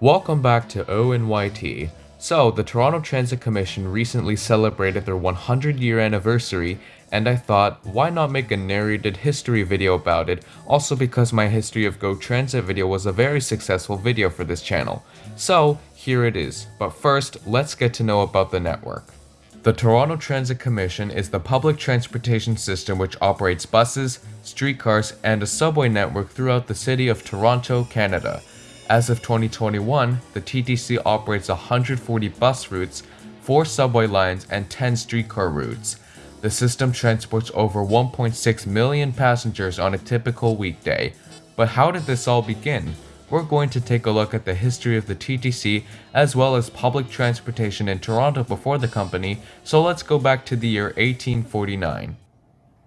Welcome back to ONYT. So, the Toronto Transit Commission recently celebrated their 100 year anniversary, and I thought, why not make a narrated history video about it, also because my History of Go Transit video was a very successful video for this channel. So, here it is. But first, let's get to know about the network. The Toronto Transit Commission is the public transportation system which operates buses, streetcars, and a subway network throughout the city of Toronto, Canada. As of 2021, the TTC operates 140 bus routes, 4 subway lines, and 10 streetcar routes. The system transports over 1.6 million passengers on a typical weekday. But how did this all begin? We're going to take a look at the history of the TTC as well as public transportation in Toronto before the company, so let's go back to the year 1849.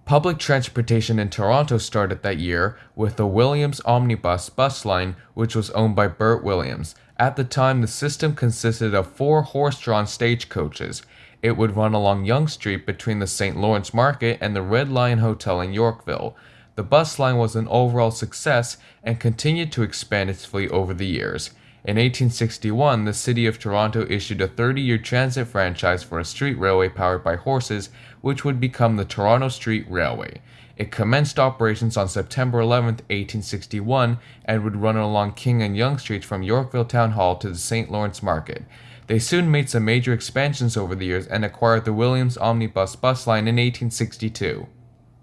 Public transportation in Toronto started that year with the Williams Omnibus bus line, which was owned by Bert Williams. At the time, the system consisted of four horse-drawn stagecoaches. It would run along Yonge Street between the St. Lawrence Market and the Red Lion Hotel in Yorkville. The bus line was an overall success and continued to expand its fleet over the years. In 1861, the City of Toronto issued a 30-year transit franchise for a street railway powered by horses, which would become the Toronto Street Railway. It commenced operations on September 11, 1861, and would run along King and Yonge Streets from Yorkville Town Hall to the St. Lawrence Market. They soon made some major expansions over the years and acquired the Williams Omnibus bus line in 1862.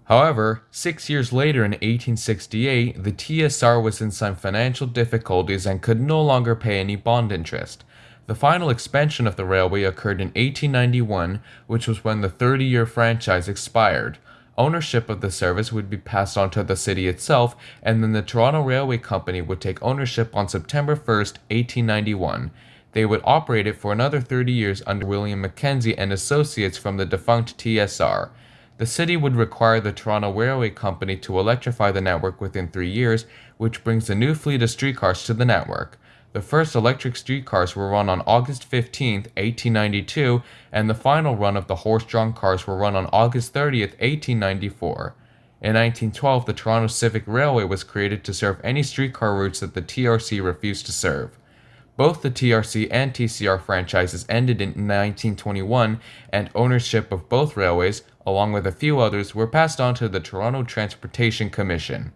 However, six years later in 1868, the TSR was in some financial difficulties and could no longer pay any bond interest. The final expansion of the railway occurred in 1891, which was when the 30-year franchise expired. Ownership of the service would be passed on to the city itself, and then the Toronto Railway Company would take ownership on September 1, 1891. They would operate it for another 30 years under William Mackenzie and Associates from the defunct TSR. The city would require the Toronto Railway Company to electrify the network within three years, which brings a new fleet of streetcars to the network. The first electric streetcars were run on August 15, 1892, and the final run of the horse-drawn cars were run on August 30, 1894. In 1912, the Toronto Civic Railway was created to serve any streetcar routes that the TRC refused to serve. Both the TRC and TCR franchises ended in 1921, and ownership of both railways, along with a few others, were passed on to the Toronto Transportation Commission.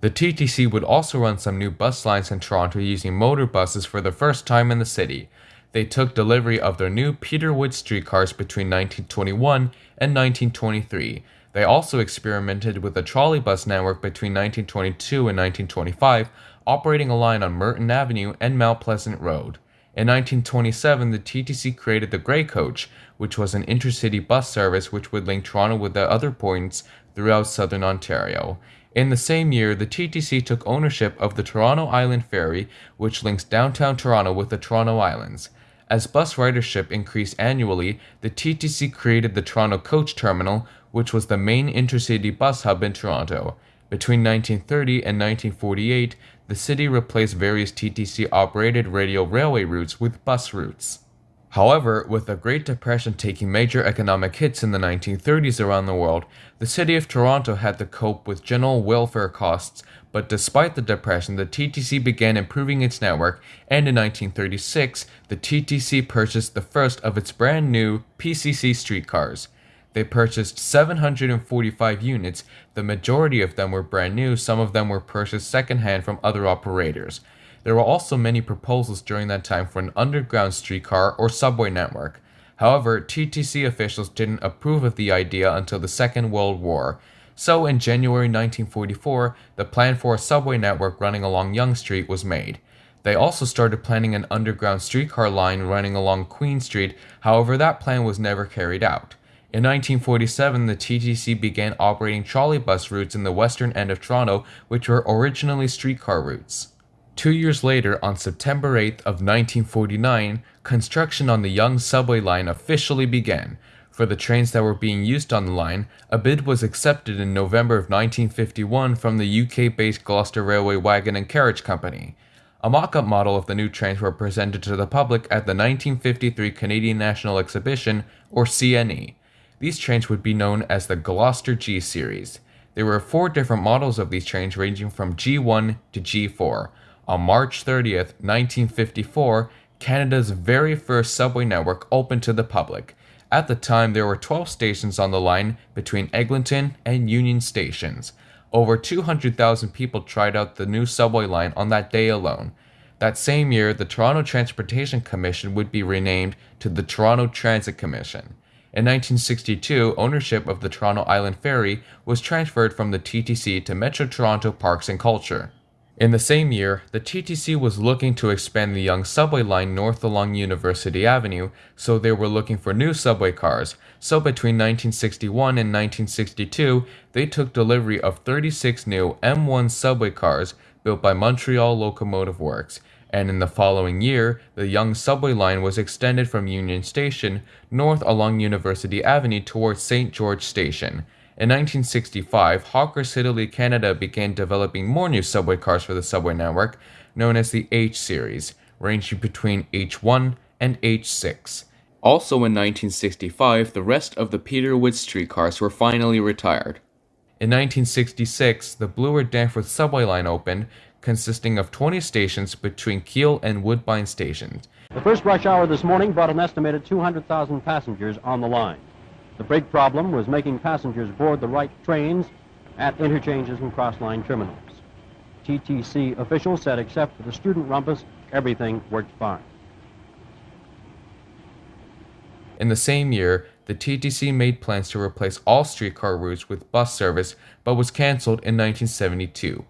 The TTC would also run some new bus lines in Toronto using motor buses for the first time in the city. They took delivery of their new Peter Witt streetcars between 1921 and 1923. They also experimented with a trolley bus network between 1922 and 1925, operating a line on Merton Avenue and Mount Pleasant Road. In 1927, the TTC created the Grey Coach, which was an intercity bus service which would link Toronto with the other points throughout southern Ontario. In the same year, the TTC took ownership of the Toronto Island Ferry, which links downtown Toronto with the Toronto Islands. As bus ridership increased annually, the TTC created the Toronto Coach Terminal, which was the main intercity bus hub in Toronto. Between 1930 and 1948, the city replaced various TTC operated radial railway routes with bus routes. However, with the Great Depression taking major economic hits in the 1930s around the world, the city of Toronto had to cope with general welfare costs, but despite the depression, the TTC began improving its network, and in 1936, the TTC purchased the first of its brand new PCC streetcars. They purchased 745 units, the majority of them were brand new, some of them were purchased secondhand from other operators. There were also many proposals during that time for an underground streetcar or subway network. However, TTC officials didn't approve of the idea until the Second World War. So in January 1944, the plan for a subway network running along Yonge Street was made. They also started planning an underground streetcar line running along Queen Street, however that plan was never carried out. In 1947, the TTC began operating trolley bus routes in the western end of Toronto, which were originally streetcar routes. Two years later, on September 8th of 1949, construction on the Yonge subway line officially began. For the trains that were being used on the line, a bid was accepted in November of 1951 from the UK-based Gloucester Railway Wagon and Carriage Company. A mock-up model of the new trains were presented to the public at the 1953 Canadian National Exhibition, or CNE. These trains would be known as the Gloucester G Series. There were four different models of these trains ranging from G1 to G4. On March 30th, 1954, Canada's very first subway network opened to the public. At the time, there were 12 stations on the line between Eglinton and Union stations. Over 200,000 people tried out the new subway line on that day alone. That same year, the Toronto Transportation Commission would be renamed to the Toronto Transit Commission. In 1962, ownership of the Toronto Island Ferry was transferred from the TTC to Metro Toronto Parks and Culture. In the same year, the TTC was looking to expand the Yonge subway line north along University Avenue, so they were looking for new subway cars. So between 1961 and 1962, they took delivery of 36 new M1 subway cars built by Montreal Locomotive Works, and in the following year, the Yonge subway line was extended from Union Station north along University Avenue towards St. George Station. In 1965, Hawker Siddeley Canada began developing more new subway cars for the subway network, known as the H series, ranging between H1 and H6. Also in 1965, the rest of the Peter Witt streetcars were finally retired. In 1966, the Bloor Danforth subway line opened, consisting of 20 stations between Keele and Woodbine stations. The first rush hour this morning brought an estimated 200,000 passengers on the line. The big problem was making passengers board the right trains at interchanges and cross-line terminals. TTC officials said except for the student rumpus, everything worked fine. In the same year, the TTC made plans to replace all streetcar routes with bus service, but was cancelled in 1972.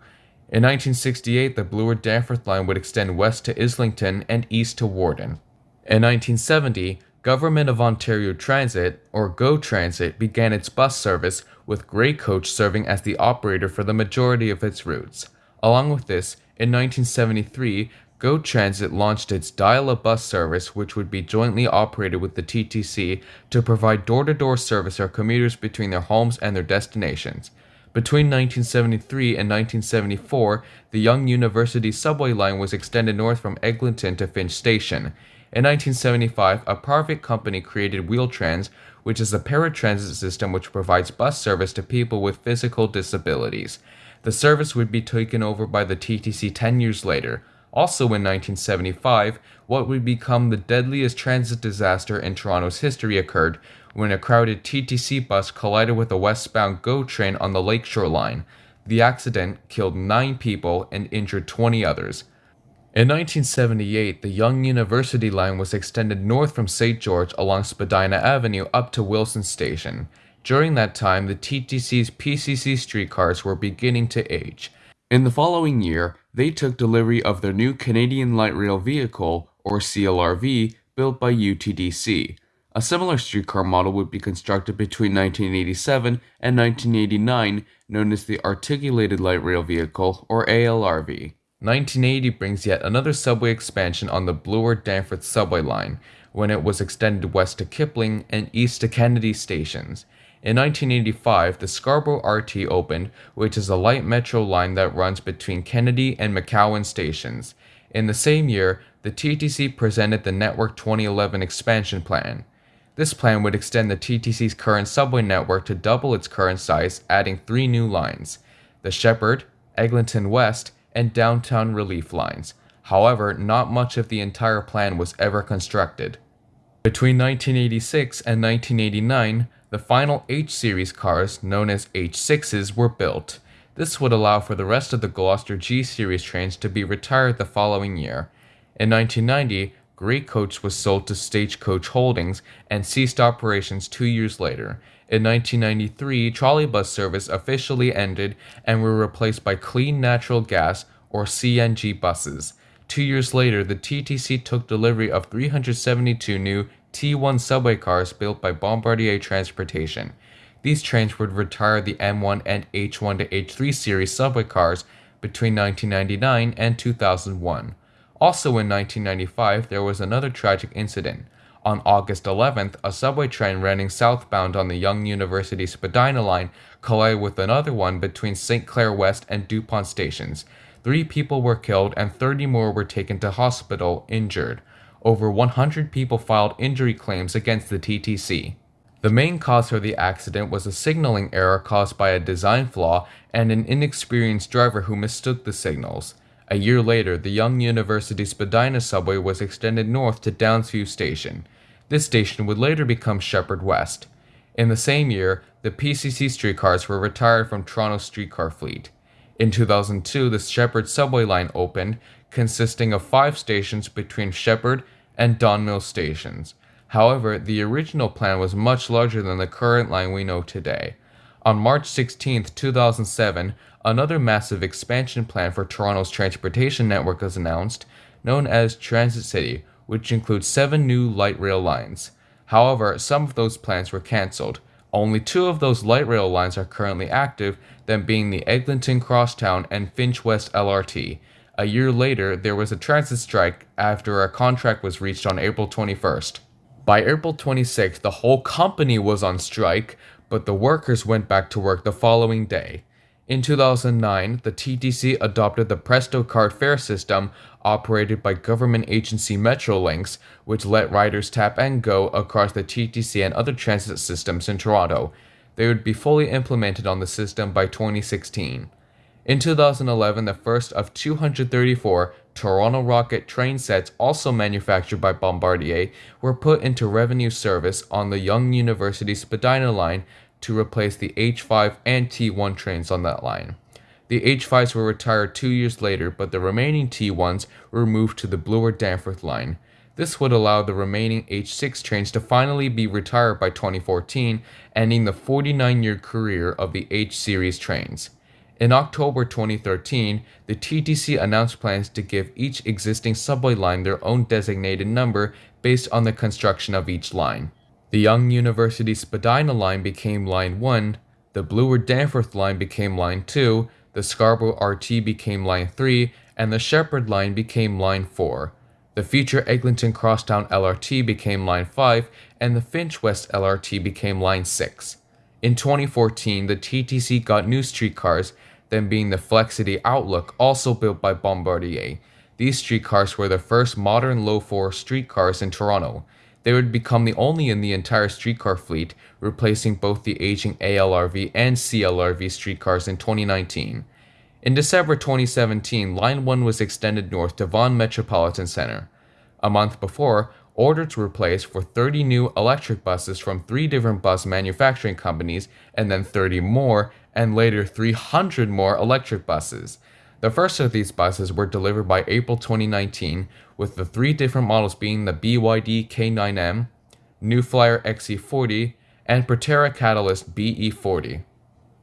In 1968, the Bloor Danforth line would extend west to Islington and east to Warden. In 1970, Government of Ontario Transit, or GO Transit, began its bus service, with Grey Coach serving as the operator for the majority of its routes. Along with this, in 1973, GO Transit launched its Dial a Bus service, which would be jointly operated with the TTC to provide door to door service for commuters between their homes and their destinations. Between 1973 and 1974, the Yonge University subway line was extended north from Eglinton to Finch Station. In 1975, a private company created Wheel-Trans, which is a paratransit system which provides bus service to people with physical disabilities. The service would be taken over by the TTC 10 years later. Also in 1975, what would become the deadliest transit disaster in Toronto's history occurred when a crowded TTC bus collided with a westbound GO train on the Lakeshore Line. The accident killed 9 people and injured 20 others. In 1978, the Yonge University line was extended north from St. George along Spadina Avenue up to Wilson Station. During that time, the TTC's PCC streetcars were beginning to age. In the following year, they took delivery of their new Canadian Light Rail Vehicle, or CLRV, built by UTDC. A similar streetcar model would be constructed between 1987 and 1989, known as the Articulated Light Rail Vehicle, or ALRV. 1980 brings yet another subway expansion on the Bloor Danforth subway line, when it was extended west to Kipling and east to Kennedy stations. In 1985, the Scarborough RT opened, which is a light metro line that runs between Kennedy and McCowan stations. In the same year, the TTC presented the Network 2011 expansion plan. This plan would extend the TTC's current subway network to double its current size, adding three new lines the Sheppard, Eglinton West, and downtown relief lines. However, not much of the entire plan was ever constructed. Between 1986 and 1989, the final H series cars, known as H6s, were built. This would allow for the rest of the Gloucester G series trains to be retired the following year. In 1990, Grey Coach was sold to Stagecoach Holdings and ceased operations two years later. In 1993, trolleybus service officially ended and were replaced by clean natural gas or CNG buses. Two years later, the TTC took delivery of 372 new T1 subway cars built by Bombardier Transportation. These trains would retire the M1 and H1 to H3 series subway cars between 1999 and 2001. Also in 1995, there was another tragic incident. On August 11th, a subway train running southbound on the Yonge University Spadina line collided with another one between St. Clair West and Dupont stations. Three people were killed and 30 more were taken to hospital injured. Over 100 people filed injury claims against the TTC. The main cause for the accident was a signaling error caused by a design flaw and an inexperienced driver who mistook the signals. A year later, the Yonge University Spadina subway was extended north to Downsview Station. This station would later become Sheppard West. In the same year, the PCC streetcars were retired from Toronto's streetcar fleet. In 2002, the Sheppard subway line opened, consisting of five stations between Sheppard and Don Mills stations. However, the original plan was much larger than the current line we know today. On March 16, 2007, another massive expansion plan for Toronto's transportation network was announced, known as Transit City, which includes seven new light rail lines. However, some of those plans were cancelled. Only two of those light rail lines are currently active, them being the Eglinton Crosstown and Finch West LRT. A year later, there was a transit strike after a contract was reached on April 21st. By April 26th, the whole company was on strike, but the workers went back to work the following day. In 2009, the TTC adopted the Presto card fare system operated by government agency Metrolinx, which let riders tap and go across the TTC and other transit systems in Toronto. They would be fully implemented on the system by 2016. In 2011, the first of 234 Toronto Rocket train sets, also manufactured by Bombardier, were put into revenue service on the Yonge University Spadina line to replace the H5 and T1 trains on that line. The H5s were retired two years later, but the remaining T1s were moved to the Bloor Danforth line. This would allow the remaining H6 trains to finally be retired by 2014, ending the 49 year career of the H series trains. In October 2013, the TTC announced plans to give each existing subway line their own designated number based on the construction of each line. The Yonge University Spadina line became Line 1, the Bloor Danforth line became Line 2, the Scarborough RT became Line 3, and the Sheppard line became Line 4. The future Eglinton Crosstown LRT became Line 5, and the Finch West LRT became Line 6. In 2014, the TTC got new streetcars, them being the Flexity Outlook, also built by Bombardier. These streetcars were the first modern low-floor streetcars in Toronto. They would become the only in the entire streetcar fleet, replacing both the aging ALRV and CLRV streetcars in 2019. In December 2017, Line 1 was extended north to Vaughan Metropolitan Center. A month before, orders were placed for 30 new electric buses from three different bus manufacturing companies, and then 30 more, and later 300 more electric buses. The first of these buses were delivered by April 2019, with the three different models being the BYD K9M, New Flyer XE40, and Proterra Catalyst BE40.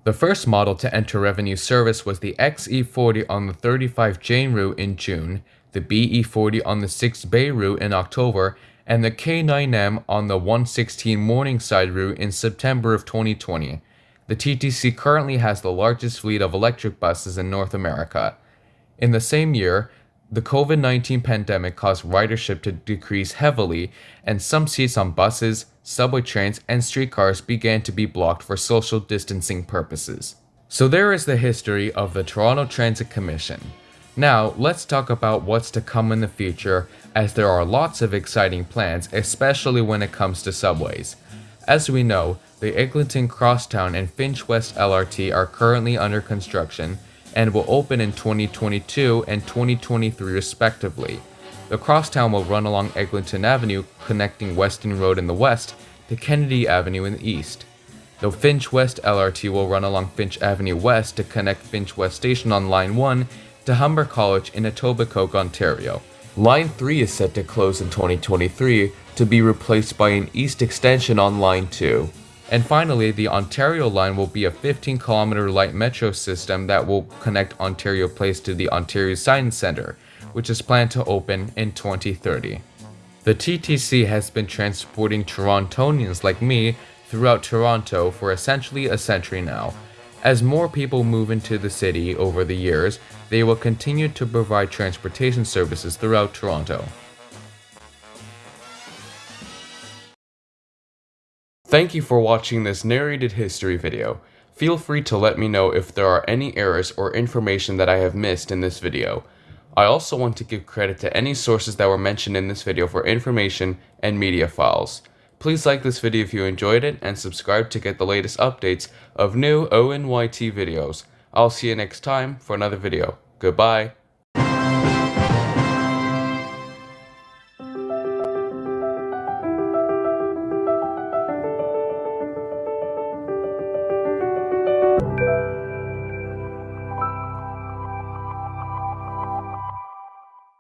The first model to enter revenue service was the XE40 on the 35 Jane route in June, the BE40 on the 6 Bay route in October, and the K9M on the 116 Morningside route in September of 2020. The TTC currently has the largest fleet of electric buses in North America. In the same year, the COVID 19 pandemic caused ridership to decrease heavily, and some seats on buses, subway trains, and streetcars began to be blocked for social distancing purposes. So, there is the history of the Toronto Transit Commission. Now, let's talk about what's to come in the future, as there are lots of exciting plans, especially when it comes to subways. As we know, the Eglinton Crosstown and Finch West LRT are currently under construction and will open in 2022 and 2023 respectively. The crosstown will run along Eglinton Avenue, connecting Weston Road in the west to Kennedy Avenue in the east. The Finch West LRT will run along Finch Avenue West to connect Finch West Station on Line 1 to Humber College in Etobicoke, Ontario. Line 3 is set to close in 2023 to be replaced by an east extension on Line 2. And finally, the Ontario line will be a 15 kilometer light metro system that will connect Ontario Place to the Ontario Science Centre, which is planned to open in 2030. The TTC has been transporting Torontonians like me throughout Toronto for essentially a century now. As more people move into the city over the years, they will continue to provide transportation services throughout Toronto. Thank you for watching this narrated history video. Feel free to let me know if there are any errors or information that I have missed in this video. I also want to give credit to any sources that were mentioned in this video for information and media files. Please like this video if you enjoyed it and subscribe to get the latest updates of new ONYT videos. I'll see you next time for another video. Goodbye.